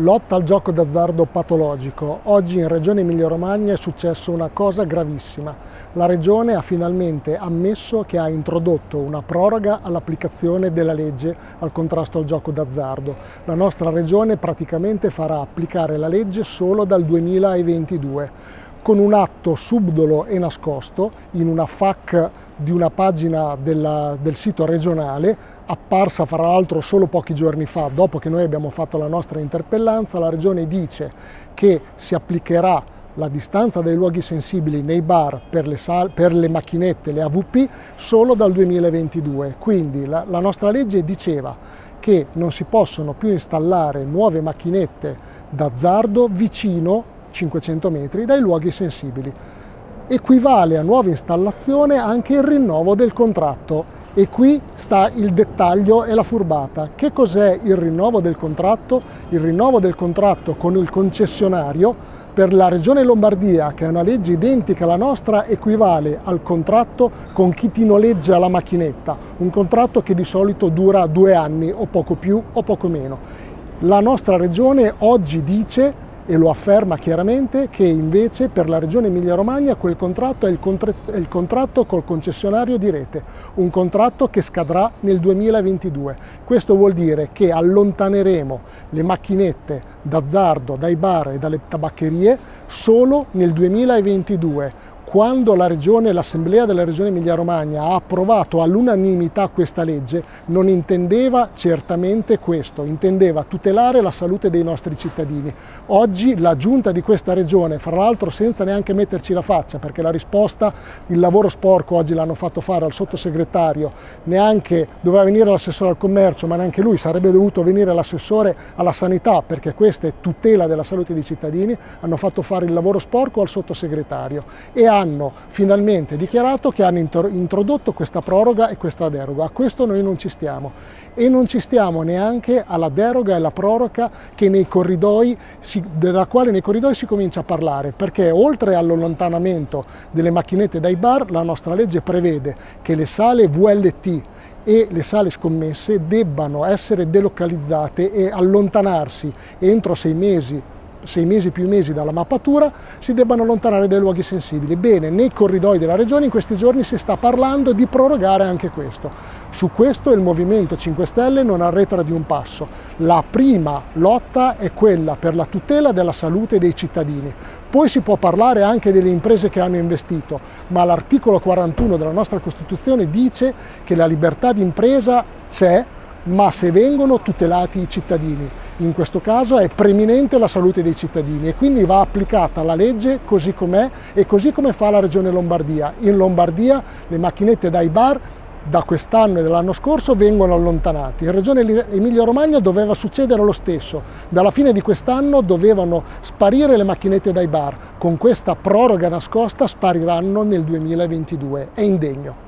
Lotta al gioco d'azzardo patologico. Oggi in Regione Emilia-Romagna è successo una cosa gravissima. La Regione ha finalmente ammesso che ha introdotto una proroga all'applicazione della legge al contrasto al gioco d'azzardo. La nostra Regione praticamente farà applicare la legge solo dal 2022 con un atto subdolo e nascosto in una FAC di una pagina della, del sito regionale apparsa fra l'altro solo pochi giorni fa, dopo che noi abbiamo fatto la nostra interpellanza, la Regione dice che si applicherà la distanza dai luoghi sensibili nei bar per le, per le macchinette, le AVP, solo dal 2022. Quindi la, la nostra legge diceva che non si possono più installare nuove macchinette d'azzardo vicino 500 metri dai luoghi sensibili. Equivale a nuova installazione anche il rinnovo del contratto e qui sta il dettaglio e la furbata. Che cos'è il rinnovo del contratto? Il rinnovo del contratto con il concessionario per la Regione Lombardia, che è una legge identica alla nostra, equivale al contratto con chi ti noleggia la macchinetta, un contratto che di solito dura due anni o poco più o poco meno. La nostra Regione oggi dice e lo afferma chiaramente che invece per la Regione Emilia-Romagna quel contratto è il, è il contratto col concessionario di rete, un contratto che scadrà nel 2022. Questo vuol dire che allontaneremo le macchinette d'azzardo dai bar e dalle tabaccherie solo nel 2022 quando la Regione, l'Assemblea della Regione Emilia-Romagna ha approvato all'unanimità questa legge, non intendeva certamente questo, intendeva tutelare la salute dei nostri cittadini. Oggi la giunta di questa Regione, fra l'altro senza neanche metterci la faccia, perché la risposta, il lavoro sporco oggi l'hanno fatto fare al sottosegretario, neanche doveva venire l'assessore al commercio, ma neanche lui, sarebbe dovuto venire l'assessore alla sanità, perché questa è tutela della salute dei cittadini, hanno fatto fare il lavoro sporco al sottosegretario e hanno finalmente dichiarato che hanno introdotto questa proroga e questa deroga. A questo noi non ci stiamo e non ci stiamo neanche alla deroga e alla proroga si, della quale nei corridoi si comincia a parlare, perché oltre all'allontanamento delle macchinette dai bar, la nostra legge prevede che le sale VLT e le sale scommesse debbano essere delocalizzate e allontanarsi entro sei mesi sei mesi più mesi dalla mappatura, si debbano allontanare dai luoghi sensibili. Bene, nei corridoi della Regione in questi giorni si sta parlando di prorogare anche questo. Su questo il Movimento 5 Stelle non arretra di un passo. La prima lotta è quella per la tutela della salute dei cittadini. Poi si può parlare anche delle imprese che hanno investito, ma l'articolo 41 della nostra Costituzione dice che la libertà di impresa c'è, ma se vengono tutelati i cittadini. In questo caso è preminente la salute dei cittadini e quindi va applicata la legge così com'è e così come fa la Regione Lombardia. In Lombardia le macchinette dai bar da quest'anno e dall'anno scorso vengono allontanati. In Regione Emilia-Romagna doveva succedere lo stesso. Dalla fine di quest'anno dovevano sparire le macchinette dai bar. Con questa proroga nascosta spariranno nel 2022. È indegno.